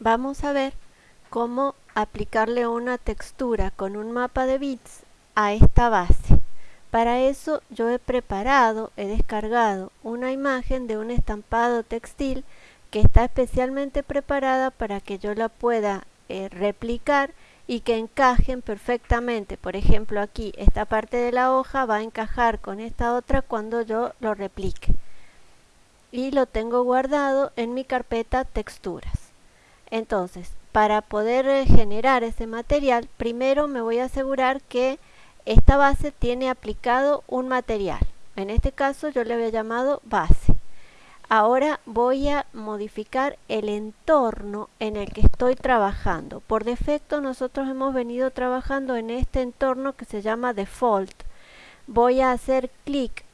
vamos a ver cómo aplicarle una textura con un mapa de bits a esta base. Para eso yo he preparado, he descargado una imagen de un estampado textil que está especialmente preparada para que yo la pueda eh, replicar y que encajen perfectamente. Por ejemplo aquí esta parte de la hoja va a encajar con esta otra cuando yo lo replique. Y lo tengo guardado en mi carpeta texturas. Entonces, para poder eh, generar ese material, primero me voy a asegurar que esta base tiene aplicado un material. En este caso yo le había llamado base. Ahora voy a modificar el entorno en el que estoy trabajando. Por defecto nosotros hemos venido trabajando en este entorno que se llama default. Voy a hacer clic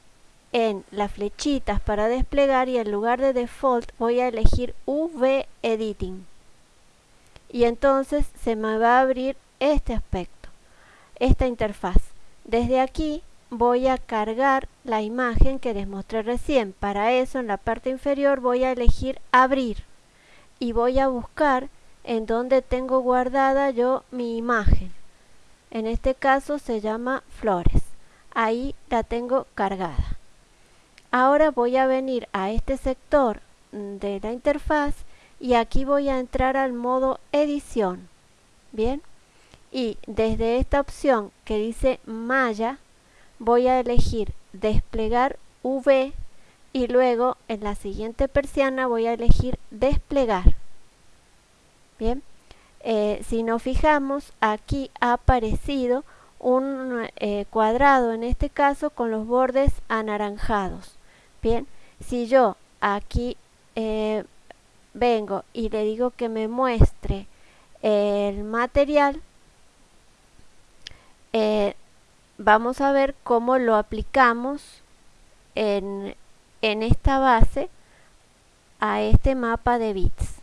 en las flechitas para desplegar y en lugar de default voy a elegir V Editing y entonces se me va a abrir este aspecto, esta interfaz. Desde aquí voy a cargar la imagen que les mostré recién. Para eso en la parte inferior voy a elegir abrir y voy a buscar en donde tengo guardada yo mi imagen. En este caso se llama flores. Ahí la tengo cargada. Ahora voy a venir a este sector de la interfaz y aquí voy a entrar al modo edición bien y desde esta opción que dice malla voy a elegir desplegar V y luego en la siguiente persiana voy a elegir desplegar bien eh, si nos fijamos aquí ha aparecido un eh, cuadrado en este caso con los bordes anaranjados bien si yo aquí eh, vengo y le digo que me muestre el material, eh, vamos a ver cómo lo aplicamos en, en esta base a este mapa de bits.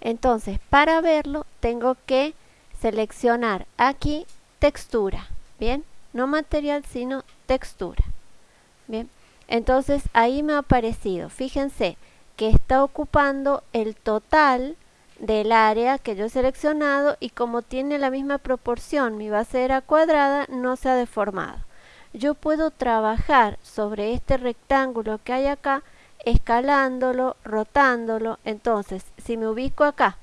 Entonces, para verlo, tengo que seleccionar aquí textura, ¿bien? No material, sino textura, ¿bien? Entonces, ahí me ha aparecido, fíjense, que está ocupando el total del área que yo he seleccionado y como tiene la misma proporción, mi base era cuadrada, no se ha deformado. Yo puedo trabajar sobre este rectángulo que hay acá, escalándolo, rotándolo. Entonces, si me ubico acá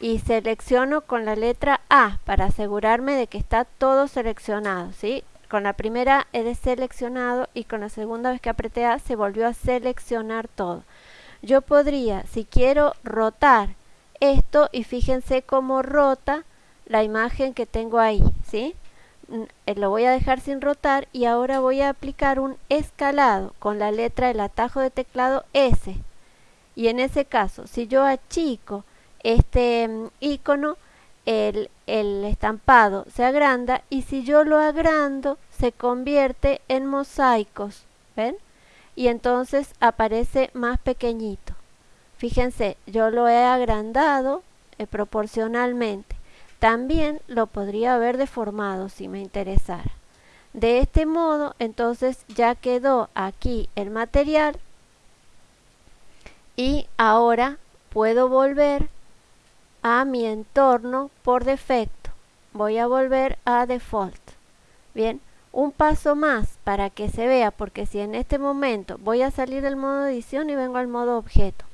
y selecciono con la letra A para asegurarme de que está todo seleccionado, ¿sí? Con la primera he deseleccionado y con la segunda vez que apreté A se volvió a seleccionar todo yo podría, si quiero rotar esto, y fíjense cómo rota la imagen que tengo ahí, ¿sí? Mm, eh, lo voy a dejar sin rotar y ahora voy a aplicar un escalado con la letra del atajo de teclado S. Y en ese caso, si yo achico este mm, icono, el, el estampado se agranda y si yo lo agrando, se convierte en mosaicos. ¿Ven? Y entonces aparece más pequeñito. Fíjense, yo lo he agrandado eh, proporcionalmente. También lo podría haber deformado si me interesara. De este modo, entonces ya quedó aquí el material y ahora puedo volver a mi entorno por defecto. Voy a volver a default. Bien, un paso más para que se vea, porque si en este momento voy a salir del modo edición y vengo al modo objeto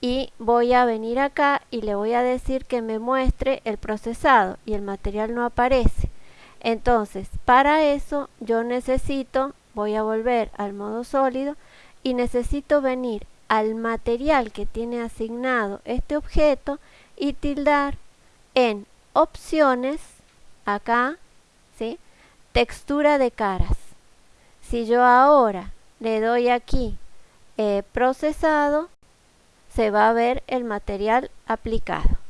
y voy a venir acá y le voy a decir que me muestre el procesado y el material no aparece. Entonces, para eso yo necesito, voy a volver al modo sólido y necesito venir al material que tiene asignado este objeto y tildar en opciones, acá, ¿sí? textura de caras. Si yo ahora le doy aquí eh, procesado, se va a ver el material aplicado.